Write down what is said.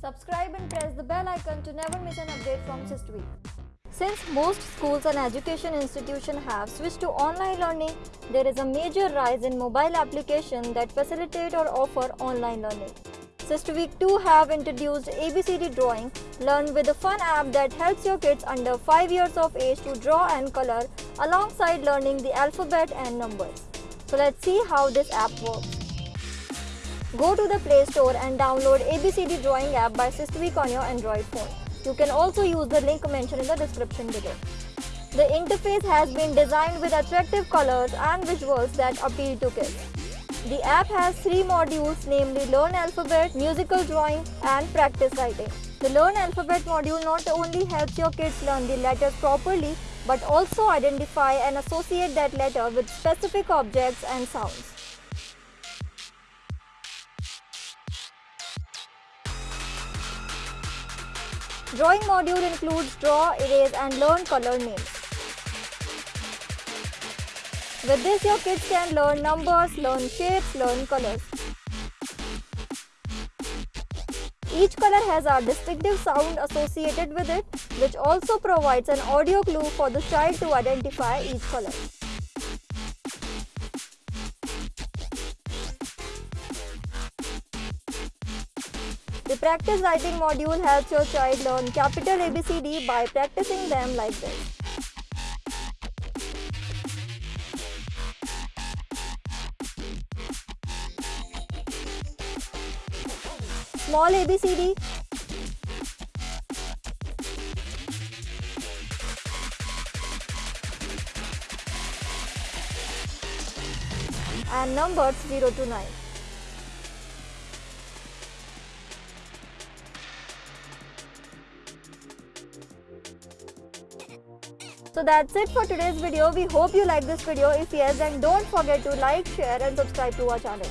Subscribe and press the bell icon to never miss an update from SysTweak. Since most schools and education institutions have switched to online learning, there is a major rise in mobile applications that facilitate or offer online learning. SysTweak 2 have introduced ABCD Drawing, learn with a fun app that helps your kids under 5 years of age to draw and color alongside learning the alphabet and numbers. So let's see how this app works. Go to the Play Store and download ABCD Drawing app by SysTweak on your Android phone. You can also use the link mentioned in the description below. The interface has been designed with attractive colors and visuals that appeal to kids. The app has three modules namely Learn Alphabet, Musical Drawing and Practice Writing. The Learn Alphabet module not only helps your kids learn the letters properly but also identify and associate that letter with specific objects and sounds. Drawing module includes draw, erase and learn color names. With this your kids can learn numbers, learn shapes, learn colors. Each color has a distinctive sound associated with it which also provides an audio clue for the child to identify each color. The practice writing module helps your child learn capital ABCD by practicing them like this. Small ABCD and numbers 0 to 9. So that's it for today's video. We hope you like this video. If yes, then don't forget to like, share and subscribe to our channel.